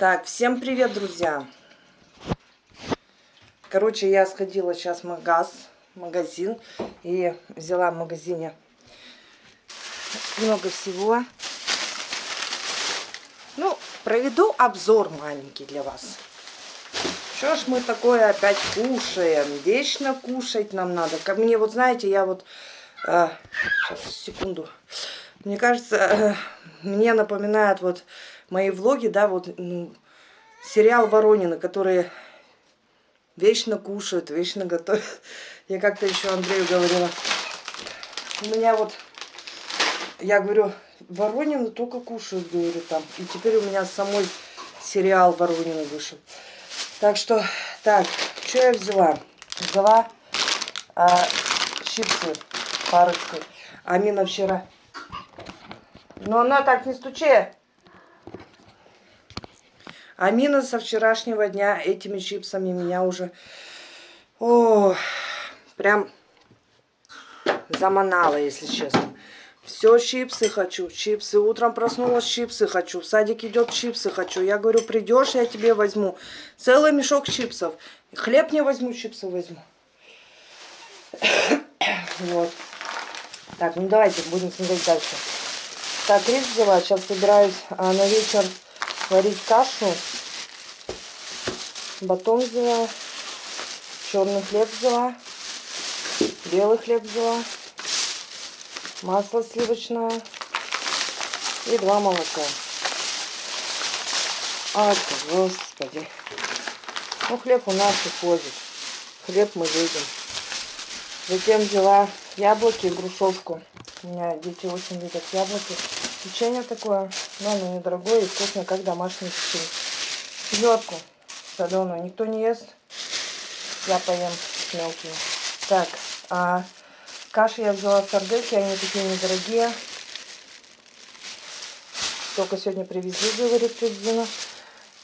Так, всем привет, друзья. Короче, я сходила сейчас в магаз, магазин и взяла в магазине много всего. Ну, проведу обзор маленький для вас. Что ж мы такое опять кушаем? Вечно кушать нам надо. Как мне, вот знаете, я вот... Э, сейчас, секунду. Мне кажется, э, мне напоминает вот мои влоги, да, вот ну, сериал Воронины, которые вечно кушают, вечно готовят. Я как-то еще Андрею говорила. У меня вот, я говорю, Воронины только кушают, говорю, там. И теперь у меня самой сериал Воронины вышел. Так что, так, что я взяла? Взяла а, чипсы парочку. Амина вчера. Но она так не стучи. Амина со вчерашнего дня этими чипсами меня уже... О, прям заманала, если честно. Все, чипсы хочу, чипсы. Утром проснулась, чипсы хочу. В садик идет, чипсы хочу. Я говорю, придешь, я тебе возьму. Целый мешок чипсов. Хлеб не возьму, чипсы возьму. вот. Так, ну давайте будем смотреть дальше. Так, рис взяла. Сейчас собираюсь а, на вечер варить кашу. Батон взяла. Черный хлеб взяла. Белый хлеб взяла масло сливочное и два молока. А, господи. Ну, хлеб у нас уходит. Хлеб мы видим. Затем взяла яблоки и грушевку. У меня дети очень любят яблоки. Печенье такое, но оно недорогое и вкусное, как домашнее печенье. Селедку соленую никто не ест. Я поем с мелкими. Так, а Каши я взяла сардельки, они такие недорогие. Только сегодня привезли, говорит, Тюдзина.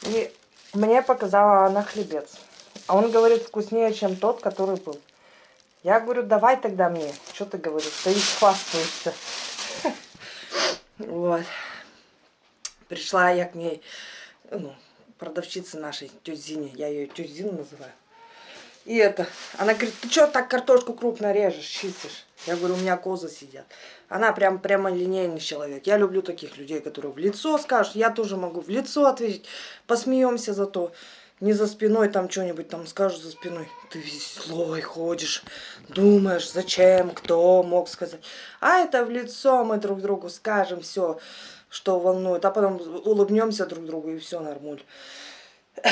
И мне показала она хлебец. А он говорит, вкуснее, чем тот, который был. Я говорю, давай тогда мне. Что ты говоришь? Стоишь, хвастаешься. Вот. Пришла я к ней, ну, продавщице нашей, тетя Зине. Я ее тетя Зина называю. И это, она говорит, ты что так картошку крупно режешь, чистишь? Я говорю, у меня козы сидят. Она прям прямо линейный человек. Я люблю таких людей, которые в лицо скажут. Я тоже могу в лицо ответить. Посмеемся зато. Не за спиной там что-нибудь там скажут за спиной. Ты злой ходишь, думаешь, зачем, кто мог сказать. А это в лицо мы друг другу скажем все, что волнует. А потом улыбнемся друг другу и все нормуль.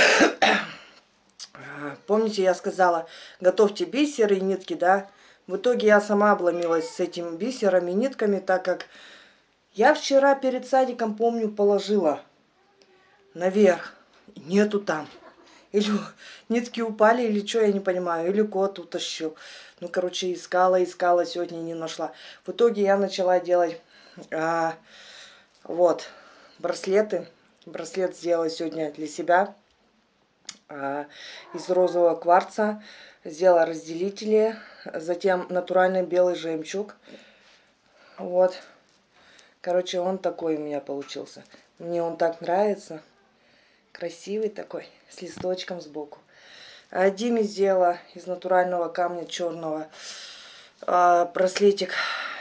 Помните, я сказала, готовьте бисеры и нитки, да? В итоге я сама обломилась с этими бисерами, нитками, так как я вчера перед садиком, помню, положила наверх. Нету там. Или нитки упали, или что, я не понимаю. Или кот утащил. Ну, короче, искала, искала, сегодня не нашла. В итоге я начала делать а, вот браслеты. Браслет сделала сегодня для себя. А, из розового кварца. Сделала разделители. Затем натуральный белый жемчуг. Вот. Короче, он такой у меня получился. Мне он так нравится. Красивый такой, с листочком сбоку. А Диме сделала из натурального камня черного а, браслетик.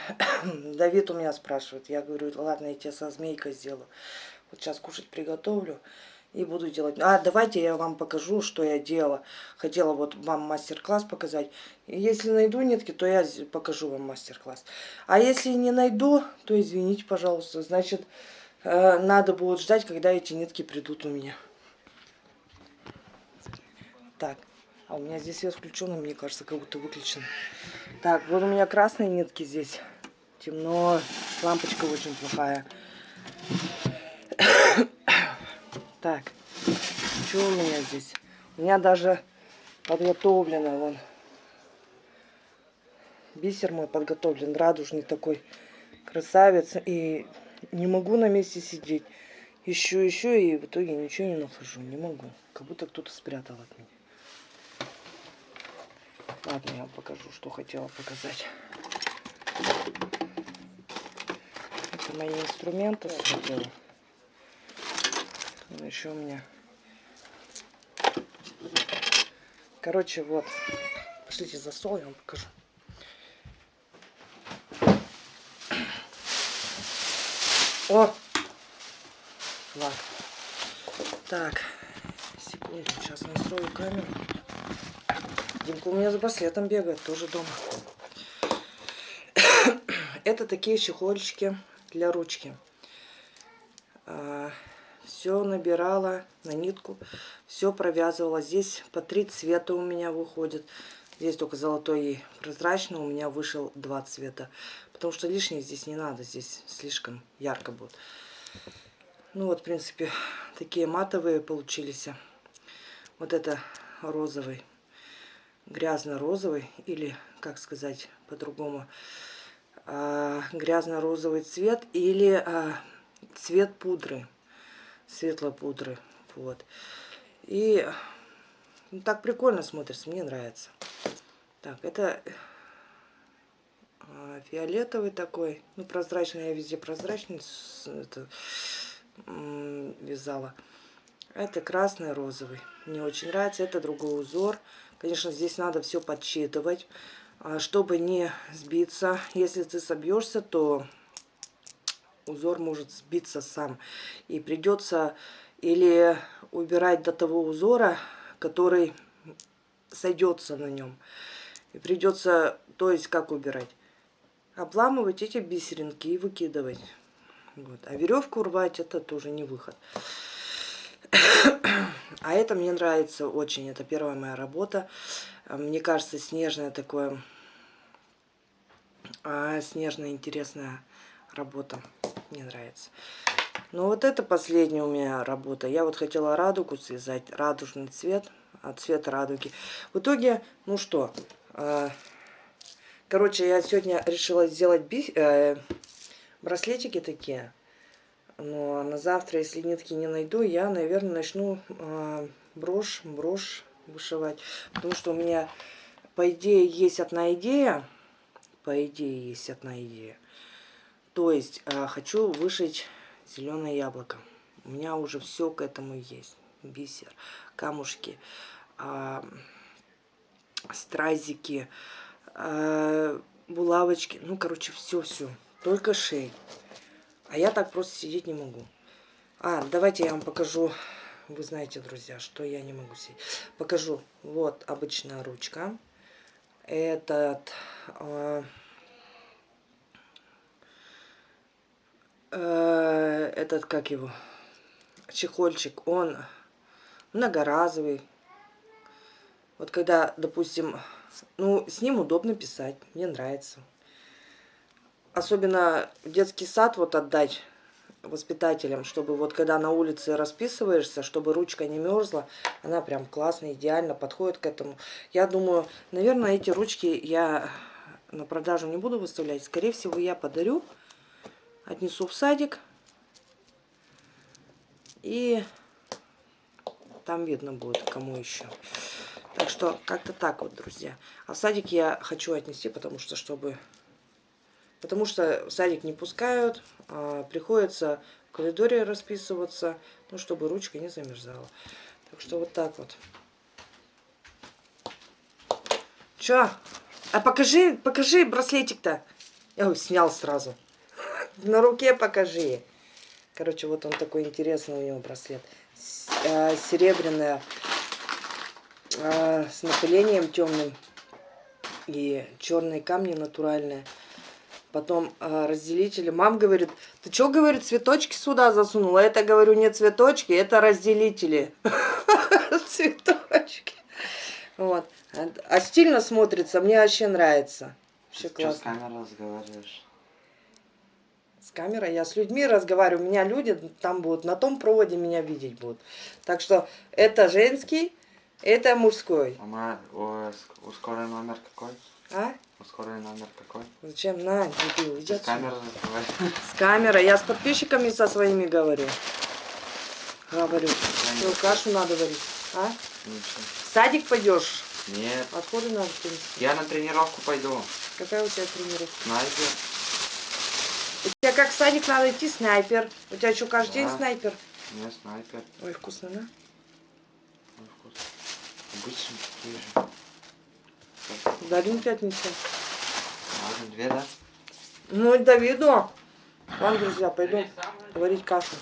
Давид у меня спрашивает. Я говорю, ладно, я тебе со змейкой сделаю. Вот сейчас кушать приготовлю и буду делать. А, давайте я вам покажу, что я делала. Хотела вот вам мастер-класс показать. Если найду нитки, то я покажу вам мастер-класс. А если не найду, то извините, пожалуйста. Значит, э, надо будет ждать, когда эти нитки придут у меня. Так, а у меня здесь свет включен, мне кажется, как будто выключен. Так, вот у меня красные нитки здесь. Темно, лампочка очень плохая. Так, что у меня здесь? У меня даже подготовлено, вон. Бисер мой подготовлен, радужный такой красавец. И не могу на месте сидеть. Ищу, ищу, и в итоге ничего не нахожу. Не могу. Как будто кто-то спрятал от меня. Ладно, я вам покажу, что хотела показать. Мои инструменты. Смотрела. Еще у меня. Короче, вот. Пошлите за стол, я вам покажу. О! Флаг. Так. Секунду, сейчас настрою камеру. Димка у меня за браслетом бегает, тоже дома. Это такие чехольчики для ручки. А, все набирала на нитку, все провязывала. Здесь по три цвета у меня выходит. Здесь только золотой и прозрачный, у меня вышел два цвета. Потому что лишнее здесь не надо, здесь слишком ярко будет. Ну вот, в принципе, такие матовые получились. Вот это розовый, грязно-розовый, или, как сказать по-другому, а, грязно-розовый цвет, или а, цвет пудры светлой пудры. Вот. И ну, так прикольно смотрится, мне нравится. Так, это а, фиолетовый такой, ну прозрачный, я везде прозрачный это, вязала. Это красный, розовый. Мне очень нравится, это другой узор. Конечно, здесь надо все подсчитывать, чтобы не сбиться. Если ты собьешься, то узор может сбиться сам. И придется или убирать до того узора, который сойдется на нем. И придется, то есть как убирать? Обламывать эти бисеринки и выкидывать. Вот. А веревку рвать это тоже не выход. А это мне нравится очень. Это первая моя работа. Мне кажется, снежная такое, а, снежная интересная работа. Мне нравится. Но вот это последняя у меня работа. Я вот хотела радугу связать, радужный цвет, а цвет радуги. В итоге, ну что, э, короче, я сегодня решила сделать би, э, браслетики такие. Но на завтра, если нитки не найду, я, наверное, начну э, брошь, брошь вышивать. Потому что у меня, по идее, есть одна идея. По идее, есть одна идея. То есть э, хочу вышить зеленое яблоко. У меня уже все к этому есть. Бисер, камушки, э, стразики, э, булавочки. Ну, короче, все-все. Только шеи. А я так просто сидеть не могу. А, давайте я вам покажу. Вы знаете, друзья, что я не могу сидеть. Покажу. Вот обычная ручка. Этот... Э, э, этот, как его, чехольчик, он многоразовый. Вот когда, допустим, ну, с ним удобно писать, мне нравится. Особенно в детский сад вот отдать воспитателям, чтобы вот когда на улице расписываешься, чтобы ручка не мерзла, она прям классно, идеально подходит к этому. Я думаю, наверное, эти ручки я на продажу не буду выставлять. Скорее всего, я подарю отнесу в садик. И там видно будет, кому еще. Так что как-то так вот, друзья. А в садик я хочу отнести, потому что, чтобы... Потому что в садик не пускают, а приходится в коридоре расписываться, ну, чтобы ручка не замерзала. Так что вот так вот. Чё? А покажи, покажи браслетик-то. Я его снял сразу. На руке покажи. Короче, вот он такой интересный у него браслет. Э, серебряная, э, с напылением темным. И черные камни натуральные. Потом э, разделители. Мам говорит, ты что, говорит, цветочки сюда засунула? Это, говорю, не цветочки, это разделители. Цветочки. Вот. А стильно смотрится, мне вообще нравится. Вообще классно. Что с камерой разговариваешь? с камерой. Я с людьми разговариваю. У меня люди там будут, на том проводе меня видеть будут. Так что это женский, это мужской. Мама, у, у скорой номер какой? А? У скорой номер какой? Зачем? На, дебил, иди С камерой разговариваю. С камерой. Я с подписчиками со своими говорю. Говорю. Что, кашу надо варить? А? Ничего садик пойдешь? Нет. Откуда надо принести? Я на тренировку пойду. Какая у тебя тренировка? Снайпер. У тебя как в садик надо идти, снайпер. У тебя что, каждый да. день снайпер? Не, снайпер. Ой, вкусно, да? Ой, вкусно. Обычно такие же. Дадим пятницу. Ладно, две, да? Ну, Давиду. Ладно, друзья, пойду варить кашу.